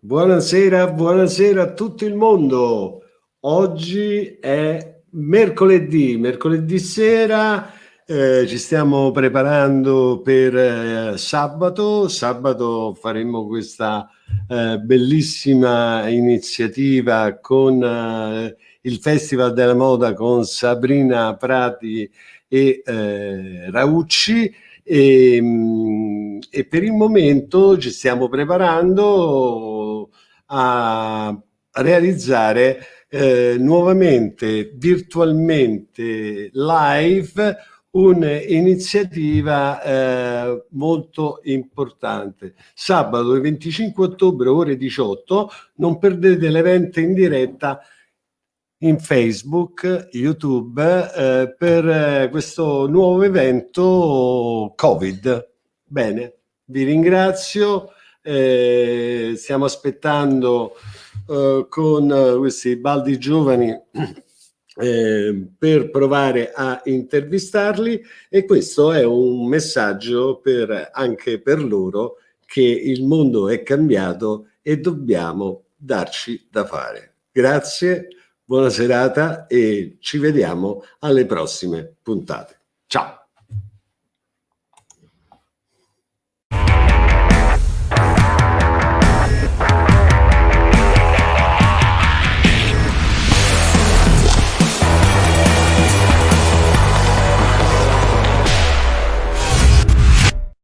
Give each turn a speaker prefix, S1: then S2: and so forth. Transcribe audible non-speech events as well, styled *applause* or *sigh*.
S1: Buonasera, buonasera a tutto il mondo. Oggi è mercoledì, mercoledì sera eh, ci stiamo preparando per eh, sabato. Sabato faremo questa eh, bellissima iniziativa con eh, il Festival della Moda con Sabrina Prati e eh, Raucci e, mm, e per il momento ci stiamo preparando a realizzare eh, nuovamente virtualmente live un'iniziativa eh, molto importante. Sabato il 25 ottobre ore 18 non perdete l'evento in diretta in Facebook, YouTube eh, per eh, questo nuovo evento Covid. Bene, vi ringrazio. Eh, stiamo aspettando eh, con questi baldi giovani *clears throat* eh, per provare a intervistarli e questo è un messaggio per, anche per loro che il mondo è cambiato e dobbiamo darci da fare. Grazie buona serata e ci vediamo alle prossime puntate. Ciao!